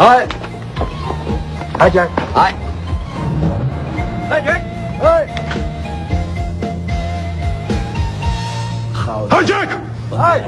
哎，来杰哎，来杰哎，好，哎 ơi!